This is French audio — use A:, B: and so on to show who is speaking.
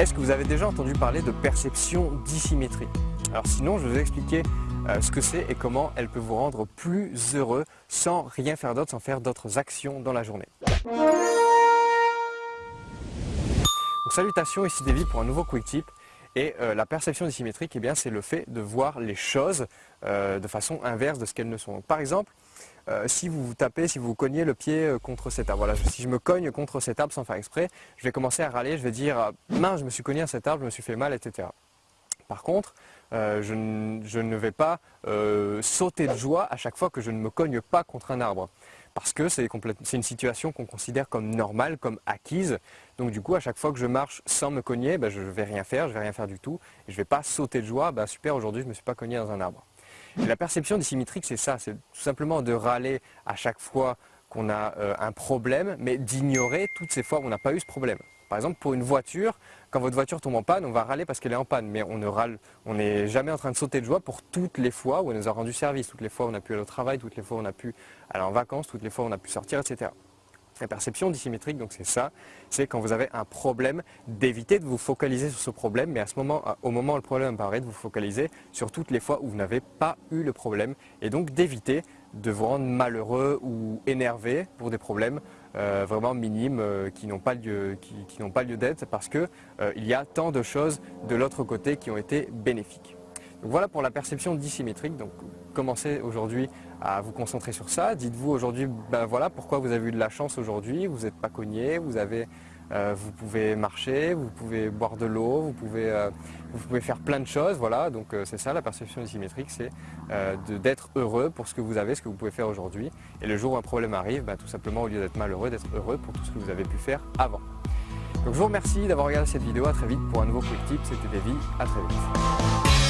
A: Est-ce que vous avez déjà entendu parler de perception dissymétrie Alors sinon, je vais vous expliquer euh, ce que c'est et comment elle peut vous rendre plus heureux sans rien faire d'autre, sans faire d'autres actions dans la journée. Salutations, ici Davy pour un nouveau Quick Tip. Et euh, la perception dissymétrique, eh c'est le fait de voir les choses euh, de façon inverse de ce qu'elles ne sont. par exemple, euh, si vous vous tapez, si vous cognez le pied contre cet arbre, voilà, si je me cogne contre cet arbre sans faire exprès, je vais commencer à râler, je vais dire mince, je me suis cogné à cet arbre, je me suis fait mal, etc. Par contre, je, ne vais pas sauter de joie à chaque fois que je ne me cogne pas contre un arbre. Parce que c'est une situation qu'on considère comme normale, comme acquise. Donc du coup, à chaque fois que je marche sans me cogner, ben, je ne vais rien faire, je ne vais rien faire du tout. Et je ne vais pas sauter de joie, ben, super, aujourd'hui je ne me suis pas cogné dans un arbre la perception dissymétrique, c'est ça, c'est tout simplement de râler à chaque fois qu'on a euh, un problème, mais d'ignorer toutes ces fois où on n'a pas eu ce problème. Par exemple, pour une voiture, quand votre voiture tombe en panne, on va râler parce qu'elle est en panne, mais on ne râle, on n'est jamais en train de sauter de joie pour toutes les fois où elle nous a rendu service, toutes les fois où on a pu aller au travail, toutes les fois où on a pu aller en vacances, toutes les fois où on a pu sortir, etc. La perception dissymétrique, donc c'est ça, c'est quand vous avez un problème, d'éviter de vous focaliser sur ce problème, mais au moment où le problème apparaît, de vous focaliser sur toutes les fois où vous n'avez pas eu le problème, et donc d'éviter de vous rendre malheureux ou énervé pour des problèmes euh, vraiment minimes euh, qui n'ont pas lieu, qui, lieu d'être parce qu'il euh, y a tant de choses de l'autre côté qui ont été bénéfiques. Donc voilà pour la perception dissymétrique. Donc commencez aujourd'hui à vous concentrer sur ça. Dites-vous aujourd'hui, ben voilà pourquoi vous avez eu de la chance aujourd'hui, vous n'êtes pas cogné, vous, avez, euh, vous pouvez marcher, vous pouvez boire de l'eau, vous, pouvez, euh, vous pouvez faire plein de choses. Voilà, donc euh, c'est ça la perception dissymétrique, c'est d'être heureux pour ce que vous avez, ce que vous pouvez faire aujourd'hui. Et le jour où un problème arrive, ben, tout simplement au lieu d'être malheureux, d'être heureux pour tout ce que vous avez pu faire avant. Donc je vous remercie d'avoir regardé cette vidéo, à très vite pour un nouveau Quick Tip, c'était Davy, à très vite.